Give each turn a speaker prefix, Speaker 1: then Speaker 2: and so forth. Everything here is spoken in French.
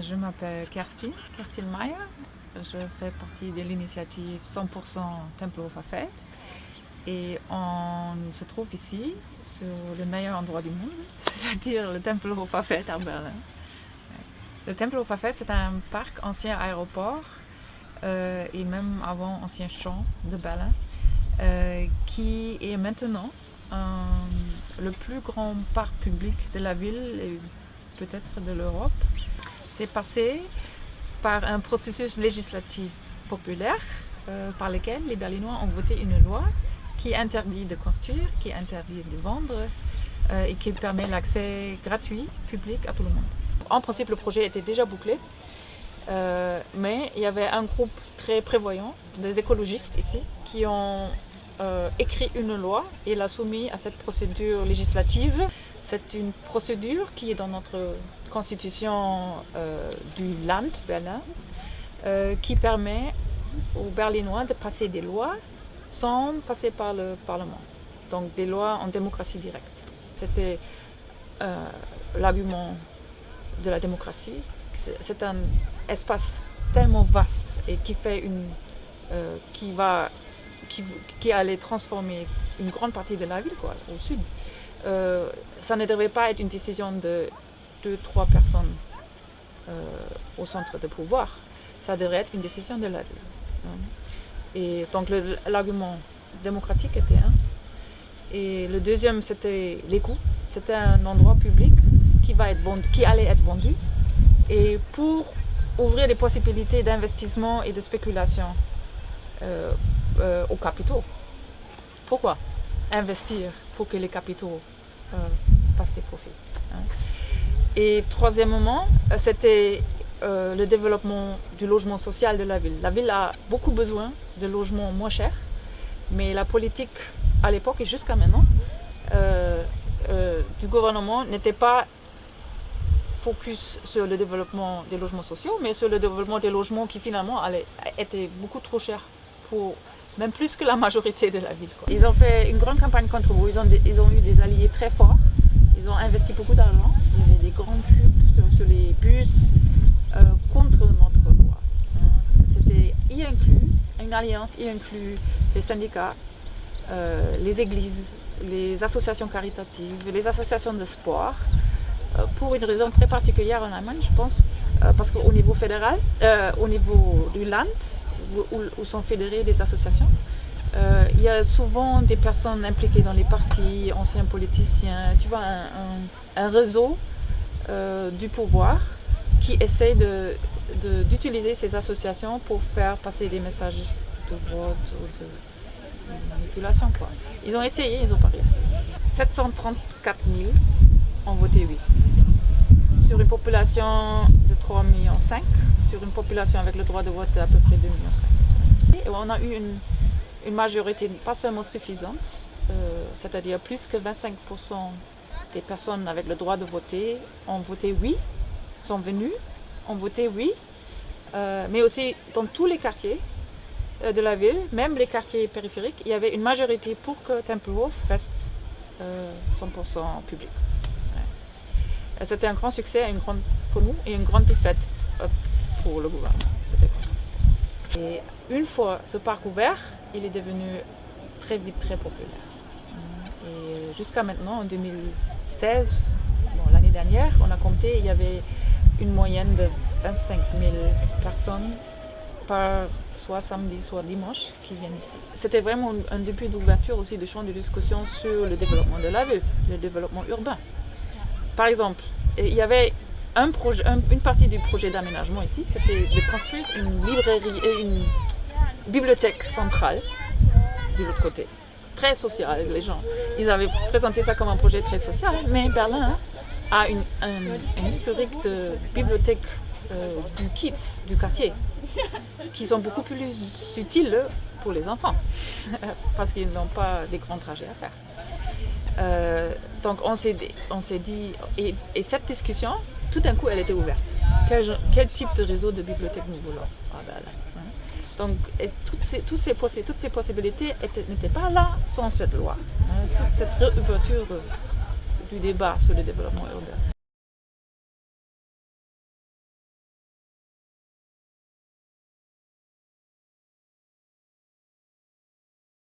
Speaker 1: Je m'appelle Kerstin, Kerstin Meyer. Je fais partie de l'initiative 100% Tempelhofer Feld. Et on se trouve ici, sur le meilleur endroit du monde, c'est-à-dire le Tempelhofer Feld à Berlin. Le Tempelhofer Feld, c'est un parc ancien aéroport euh, et même avant ancien champ de Berlin, euh, qui est maintenant le plus grand parc public de la ville et peut-être de l'Europe. C'est passé par un processus législatif populaire euh, par lequel les Berlinois ont voté une loi qui interdit de construire, qui interdit de vendre euh, et qui permet l'accès gratuit, public à tout le monde. En principe, le projet était déjà bouclé, euh, mais il y avait un groupe très prévoyant, des écologistes ici, qui ont écrit une loi et l'a soumis à cette procédure législative. C'est une procédure qui est dans notre constitution euh, du Land, Berlin, euh, qui permet aux Berlinois de passer des lois sans passer par le Parlement. Donc des lois en démocratie directe. C'était euh, l'argument de la démocratie. C'est un espace tellement vaste et qui fait une, qui va, qui, allait transformer une grande partie de la ville, quoi, au sud. ça ne devait pas être une décision de trois personnes euh, au centre de pouvoir, ça devrait être une décision de la ville. Hein. Et donc l'argument démocratique était un. Et le deuxième, c'était les coûts. C'était un endroit public qui, va être vendu, qui allait être vendu. Et pour ouvrir des possibilités d'investissement et de spéculation euh, euh, aux capitaux. Pourquoi? Investir pour que les capitaux fassent des profits hein. Et troisièmement, c'était euh, le développement du logement social de la ville. La ville a beaucoup besoin de logements moins chers, mais la politique à l'époque et jusqu'à maintenant euh, euh, du gouvernement n'était pas focus sur le développement des logements sociaux, mais sur le développement des logements qui finalement étaient beaucoup trop chers pour même plus que la majorité de la ville. Ils ont fait une grande campagne contre vous, ils ont eu des alliés très forts, ils ont investi beaucoup d'argent, des grandes pubs sur, les bus euh, contre notre loi. Hein. C'était y inclus, une alliance y inclut les syndicats, euh, les églises, les associations caritatives, les associations de sport, euh, pour une raison très particulière en Allemagne, je pense, parce qu'au niveau fédéral, au niveau du Land, où, sont fédérées les associations, il y a souvent des personnes impliquées dans les partis, anciens politiciens, tu vois, un réseau euh, du pouvoir qui essaie d'utiliser ces associations pour faire passer des messages de vote, de, manipulation. Ils ont essayé, ils n'ont pas réussi. 734 000 ont voté oui. Sur une population de 3,5 millions, sur une population avec le droit de vote d'à peu près 2,5 millions. Et on a eu une, une majorité pas seulement suffisante, euh, c'est-à-dire plus que 25% des personnes avec le droit de voter ont voté oui, sont venues, ont voté oui, euh, mais aussi dans tous les quartiers euh, de la ville, même les quartiers périphériques, il y avait une majorité pour que Tempelhof reste 100% euh, public. C'était un grand succès une grande, pour nous et une grande défaite pour le gouvernement. Et une fois ce parc ouvert, il est devenu très vite très populaire. Et jusqu'à maintenant, en 2000, 16, l'année dernière, on a compté, il y avait une moyenne de 25 000 personnes par soit samedi, soit dimanche qui viennent ici. C'était vraiment un début d'ouverture aussi de champ de discussion sur le développement de la ville, le développement urbain. Par exemple, il y avait une partie du projet d'aménagement ici, c'était de construire une librairie et une bibliothèque centrale de l'autre côté très social les gens. Ils avaient présenté ça comme un projet très social, mais Berlin a une, un, historique de bibliothèque euh, du kids, du quartier, qui sont beaucoup plus utiles pour les enfants, parce qu'ils n'ont pas des grands trajets à faire. Euh, donc on s'est dit, et, cette discussion, tout d'un coup, elle était ouverte. Quel, type de réseau de bibliothèque nous voulons? Ah, ben donc, toutes, ces, toutes, ces toutes ces possibilités n'étaient pas là sans cette loi. Hein, toute cette réouverture du débat sur le développement urbain.